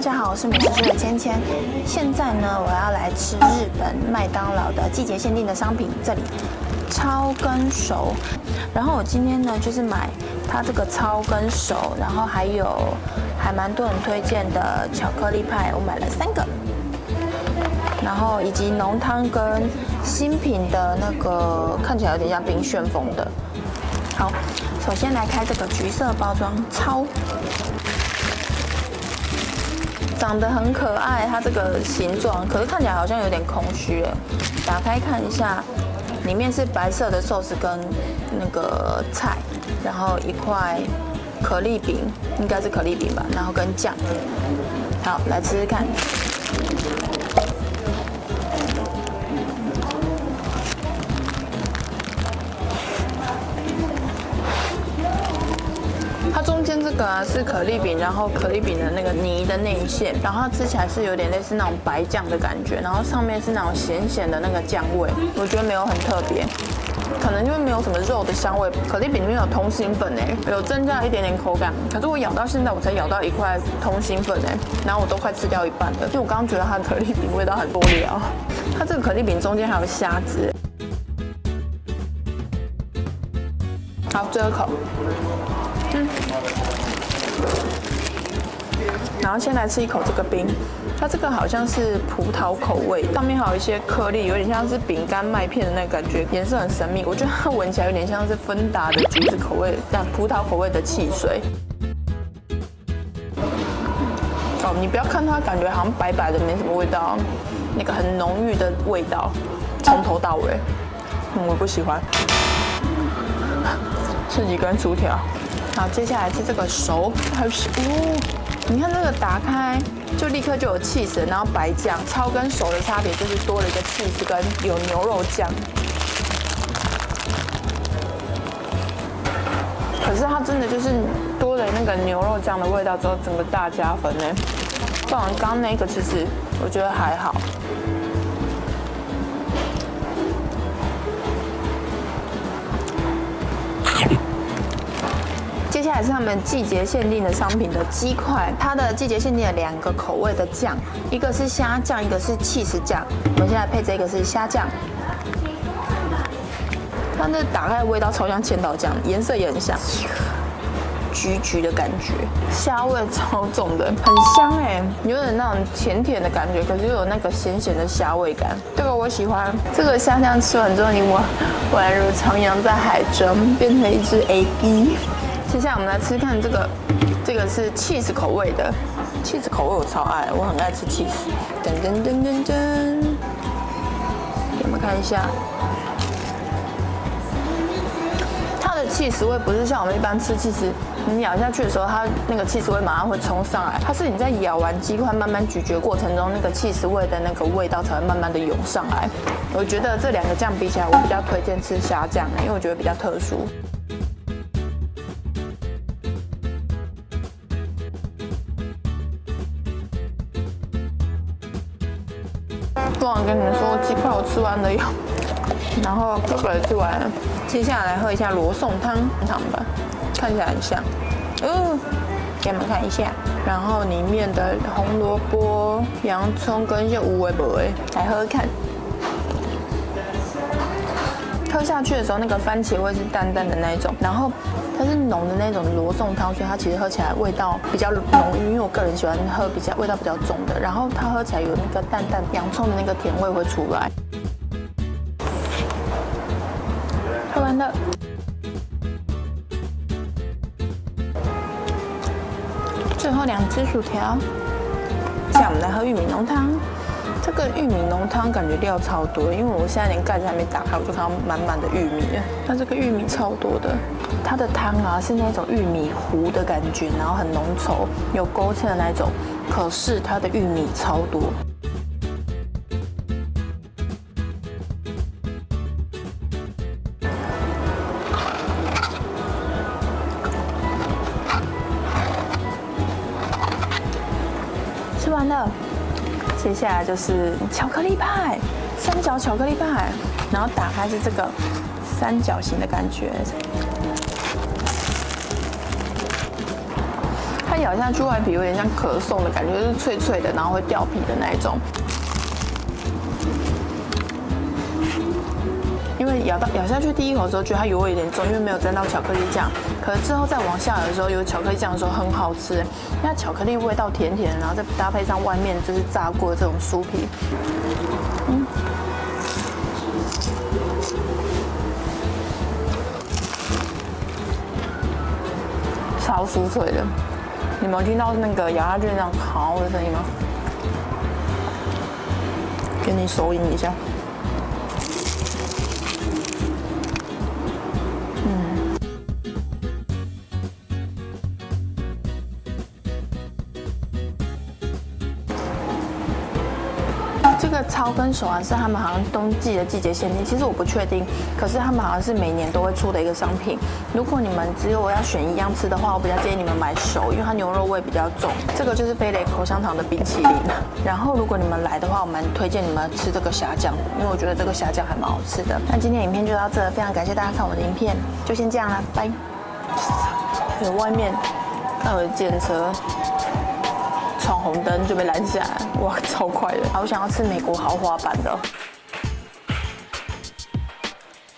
大家好，我是美食师的芊芊。现在呢，我要来吃日本麦当劳的季节限定的商品，这里超跟熟。然后我今天呢，就是买它这个超跟熟，然后还有还蛮多人推荐的巧克力派，我买了三个。然后以及浓汤跟新品的那个看起来有点像冰旋风的。好，首先来开这个橘色包装超。长得很可爱，它这个形状，可是看起来好像有点空虚哎。打开看一下，里面是白色的寿司跟那个菜，然后一块可丽饼，应该是可丽饼吧，然后跟酱。好，来吃吃看。中间这个啊是可丽饼，然后可丽饼的那个泥的内馅，然后它吃起来是有点类似那种白酱的感觉，然后上面是那种咸咸的那个酱味，我觉得没有很特别，可能因为没有什么肉的香味。可丽饼里面有通心粉哎，有增加一点点口感，可是我咬到现在我才咬到一块通心粉哎，然后我都快吃掉一半了，因为我刚刚觉得它的可丽饼味道很多料，它这个可丽饼中间还有虾子。好，最后一口。嗯，然后先来吃一口这个冰，它这个好像是葡萄口味，上面还有一些颗粒，有点像是饼干麦片的那个感觉，颜色很神秘。我觉得它闻起来有点像是芬达的橘子口味，但葡萄口味的汽水。哦，你不要看它，感觉好像白白的，没什么味道，那个很浓郁的味道，从头到尾，我不喜欢。吃几根薯条。好，接下来是这个熟，还有哦，你看这个打开就立刻就有刺身然后白酱，超跟熟的差别就是多了一个刺身跟有牛肉酱。可是它真的就是多了那个牛肉酱的味道之后，整个大加分呢。不然刚刚那个其实我觉得还好。是他们季节限定的商品的鸡块，它的季节限定的两个口味的酱，一个是虾酱，一个是气死酱。我们现在配这个是虾酱，它的打开的味道超像千岛酱，颜色也很像，橘橘的感觉，虾味超重的，很香哎，有点那种甜甜的感觉，可是又有那个咸咸的虾味感。这个我喜欢，这个虾酱吃完之后，你我宛如徜徉在海中，变成一只 A B。接下来我们来吃看这个，这个是 cheese 口味的，cheese 口味我超爱，我很爱吃 cheese。噔噔噔噔噔，给我们看一下，它的 cheese 味不是像我们一般吃 cheese，你咬下去的时候，它那个 cheese 味马上会冲上来，它是你在咬完鸡块慢慢咀嚼过程中，那个 cheese 味的那个味道才会慢慢的涌上来。我觉得这两个酱比起来，我比较推荐吃虾酱，因为我觉得比较特殊。不忘跟你们说，鸡块我吃完了哟，然后这个也吃完了。接下来喝一下罗宋汤汤吧，看起来很像。嗯，给你们看一下。然后里面的红萝卜、洋葱跟一些无味不味，来喝看。喝下去的时候，那个番茄味是淡淡的那一种，然后它是浓的那种罗宋汤，所以它其实喝起来味道比较浓郁。因为我个人喜欢喝比较味道比较重的，然后它喝起来有那个淡淡洋葱的那个甜味会出来。喝完了，最后两只薯条，接下我们来喝玉米浓汤。这个玉米浓汤感觉料超多，因为我现在连盖子还没打开，我就看到满满的玉米。它这个玉米超多的，它的汤啊是那种玉米糊的感觉，然后很浓稠，有勾芡的那种。可是它的玉米超多。吃完了。接下来就是巧克力派，三角巧克力派，然后打开是这个三角形的感觉，它咬下去外皮有点像可颂的感觉，就是脆脆的，然后会掉皮的那一种。咬到咬下去第一口的时候，觉得它油味有点重，因为没有沾到巧克力酱。可是之后再往下的时候，有巧克力酱的时候很好吃，那巧克力味道甜甜，然后再搭配上外面就是炸过的这种酥皮，嗯，超酥脆的。你们有听到那个咬下去那样好的声音吗？给你收音一下。这个超跟手环是他们好像冬季的季节限定，其实我不确定，可是他们好像是每年都会出的一个商品。如果你们只有我要选一样吃的话，我比较建议你们买手，因为它牛肉味比较重。这个就是飞雷口香糖的冰淇淋。然后如果你们来的话，我蛮推荐你们吃这个虾酱，因为我觉得这个虾酱还蛮好吃的。那今天影片就到这，非常感谢大家看我的影片，就先这样啦，拜。有外面看我的电车。闯红灯就被拦下来，哇，超快的！好想要吃美国豪华版的。